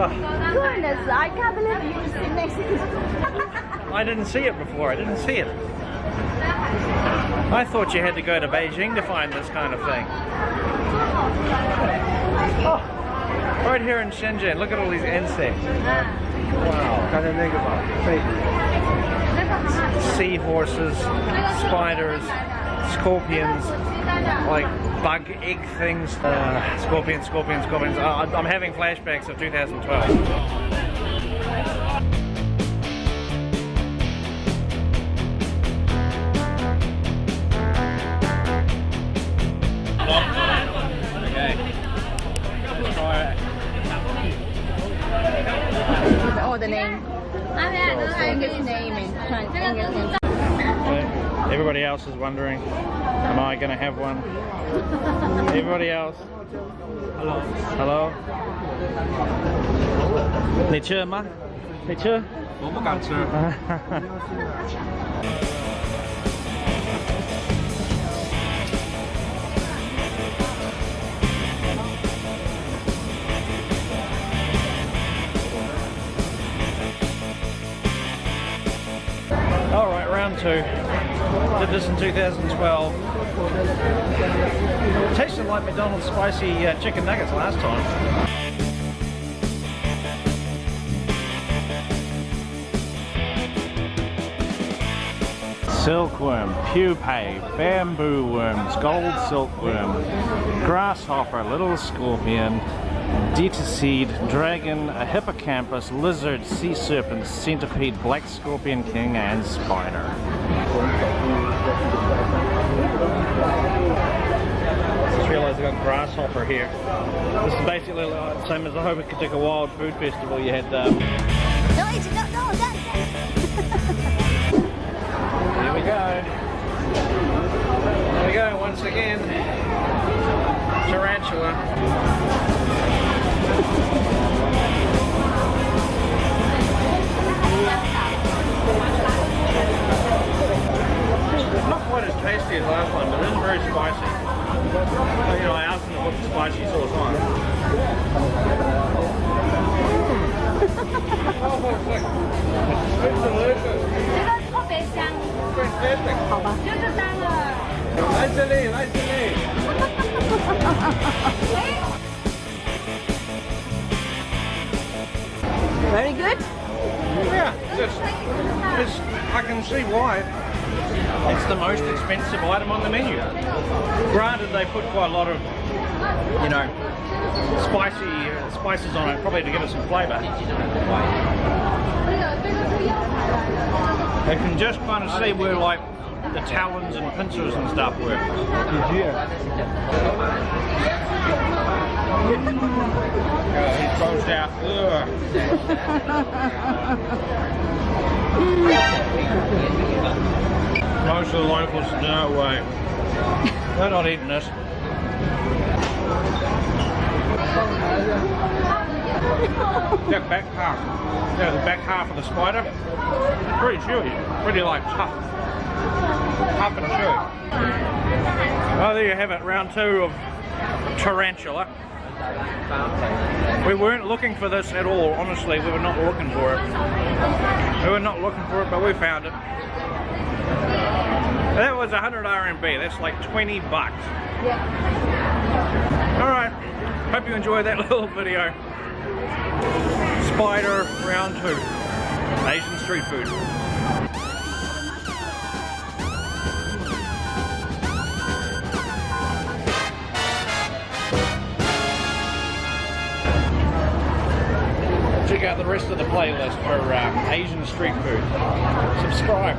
Oh. Goodness, I can't believe you just sit next to this. I didn't see it before. I didn't see it. I thought you had to go to Beijing to find this kind of thing. Oh, right here in Shenzhen. Look at all these insects. Wow. Seahorses, spiders, scorpions, like bug egg things. Uh, scorpions, scorpions, scorpions. Uh, I'm I'm having flashbacks of 2012. Okay. Let's try it. All the name. English name and Chinese English name. Okay. Everybody else is wondering, am I going to have one? Everybody else? Hello. Hello? 你吃吗？你吃？我不敢吃。 Round two. Did this in 2012. Tasted like McDonald's spicy uh, chicken nuggets last time. Silkworm, pupae, bamboo worms, gold silkworm, grasshopper, little scorpion, Detaseed, dragon, a hippocampus, lizard, sea serpent, centipede, black scorpion king, and spider. Just realised I got grasshopper here. This is basically like the same as the Hokitika Wild Food Festival. You had um, No, it's not. No, that. Here we go. Here we go once again. very spicy. You know, I asked them to put the spicy sauce on. oh, it's like, it's delicious. 这个特别香， Fantastic. 好吧？就是当了。来这里，来这里。 Very good. Yeah, it's, it's, I can see why. It's the most expensive item on the menu. Granted, they put quite a lot of, you know, spicy uh, spices on it, probably to give it some flavour. You can just kind of see where, like, the talons and pincers and stuff were. Yeah, Most of the locals, no way. They're not eating this. That back half, yeah, the back half of the spider, pretty chewy, pretty like tough, tough and chewy. Well, there you have it, round two of tarantula. We weren't looking for this at all, honestly, we were not looking for it. We were not looking for it, but we found it. That was 100 RMB, that's like 20 bucks. Alright, hope you enjoyed that little video. Spider round two, Asian street food. Check out the rest of the playlist for um, Asian street food. Subscribe.